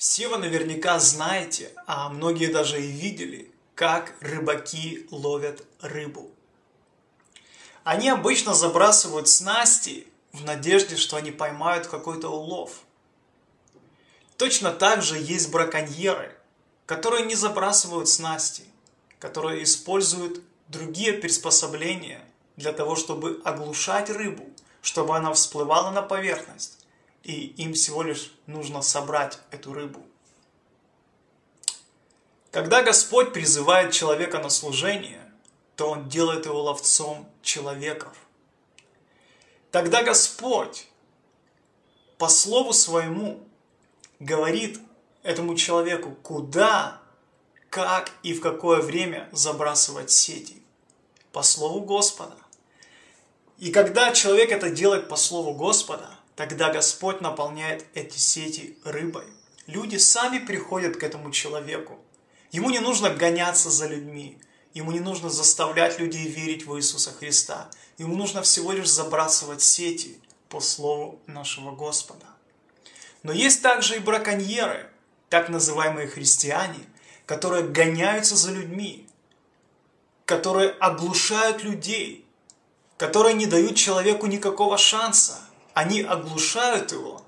Все вы наверняка знаете, а многие даже и видели, как рыбаки ловят рыбу. Они обычно забрасывают снасти в надежде, что они поймают какой-то улов. Точно так же есть браконьеры, которые не забрасывают снасти, которые используют другие приспособления для того, чтобы оглушать рыбу, чтобы она всплывала на поверхность и им всего лишь нужно собрать эту рыбу. Когда Господь призывает человека на служение, то Он делает его ловцом человеков. Тогда Господь по слову своему говорит этому человеку, куда, как и в какое время забрасывать сети. По слову Господа. И когда человек это делает по слову Господа, Тогда Господь наполняет эти сети рыбой. Люди сами приходят к этому человеку. Ему не нужно гоняться за людьми. Ему не нужно заставлять людей верить в Иисуса Христа. Ему нужно всего лишь забрасывать сети по слову нашего Господа. Но есть также и браконьеры, так называемые христиане, которые гоняются за людьми, которые оглушают людей, которые не дают человеку никакого шанса – они оглушают его,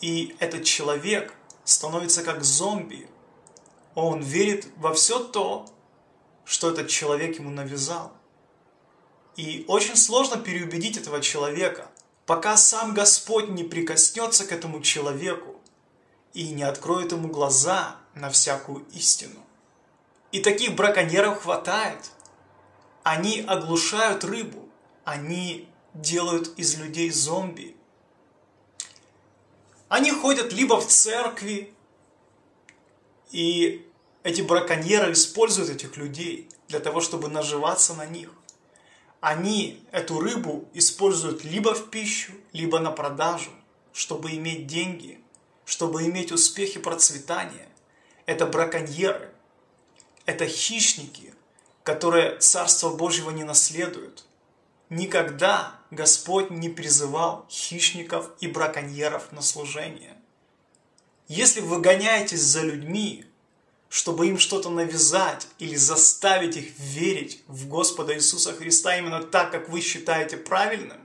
и этот человек становится как зомби. Он верит во все то, что этот человек ему навязал. И очень сложно переубедить этого человека, пока сам Господь не прикоснется к этому человеку и не откроет ему глаза на всякую истину. И таких браконьеров хватает. Они оглушают рыбу, они делают из людей зомби. Они ходят либо в церкви, и эти браконьеры используют этих людей для того, чтобы наживаться на них. Они эту рыбу используют либо в пищу, либо на продажу, чтобы иметь деньги, чтобы иметь успех и процветание. Это браконьеры, это хищники, которые Царство Божьего не наследуют. Никогда Господь не призывал хищников и браконьеров на служение. Если вы гоняетесь за людьми, чтобы им что-то навязать или заставить их верить в Господа Иисуса Христа именно так, как вы считаете правильным,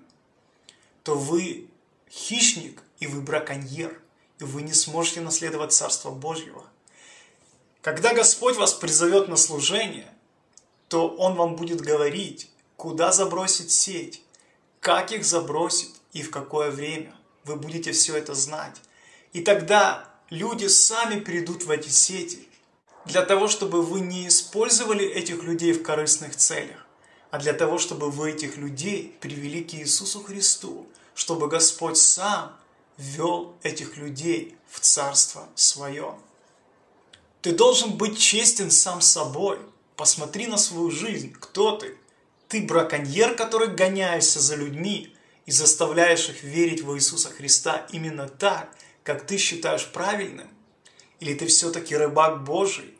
то вы хищник и вы браконьер, и вы не сможете наследовать Царство Божьего. Когда Господь вас призовет на служение, то Он вам будет говорить, куда забросить сеть, как их забросить и в какое время. Вы будете все это знать. И тогда люди сами придут в эти сети, для того, чтобы вы не использовали этих людей в корыстных целях, а для того, чтобы вы этих людей привели к Иисусу Христу, чтобы Господь сам ввел этих людей в Царство Свое. Ты должен быть честен сам собой. Посмотри на свою жизнь, кто ты, ты браконьер, который гоняешься за людьми и заставляешь их верить в Иисуса Христа именно так, как ты считаешь правильным? Или ты все-таки рыбак Божий,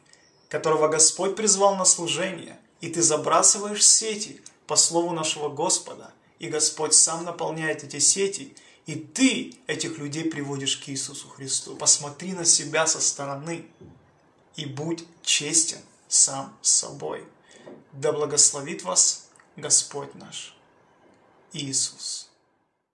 которого Господь призвал на служение, и ты забрасываешь сети по слову нашего Господа, и Господь сам наполняет эти сети, и ты этих людей приводишь к Иисусу Христу. Посмотри на себя со стороны и будь честен сам с собой. Да благословит вас Господь наш Иисус.